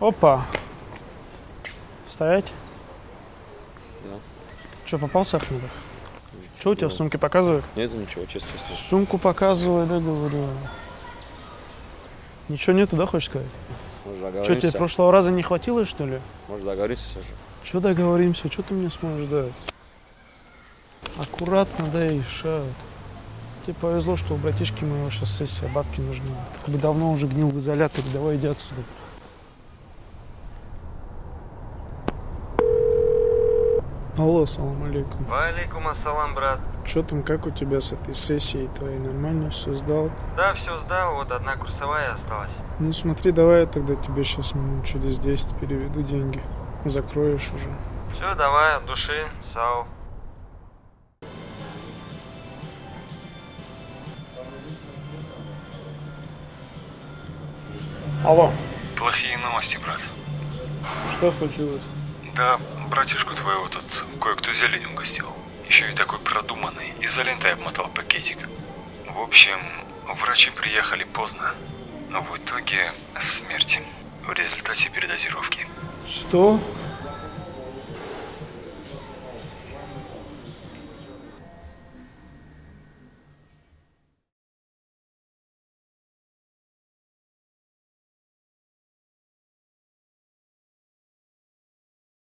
Опа. Стоять. Да. Что, попался Ахмедов? Что у тебя в сумке показывает? Нету ничего, честно. Сумку показывай, да, говорю. Ничего нету, да, хочешь сказать? Может Что, тебе договоримся? прошлого раза не хватило, что ли? Может договоримся же? Что договоримся? Что ты мне сможешь дать? Аккуратно, да и шаг. Тебе повезло, что у братишки моего сейчас сессия, бабки нужны. Ты бы давно уже гнил в изоляторе, давай иди отсюда. Алло, салам алейкум. Валейкум ассалам, брат. Что там, как у тебя с этой сессией твоей? Нормально все сдал? Да, все сдал, вот одна курсовая осталась. Ну смотри, давай я тогда тебе сейчас минут через 10 переведу деньги. Закроешь уже. Все, давай, от души, сау. Алло, Плохие новости, брат. что случилось? Да, братишку твоего тут кое-кто зелень угостил. Еще и такой продуманный. Изолентой обмотал пакетик. В общем, врачи приехали поздно. В итоге смерть. В результате передозировки. Что?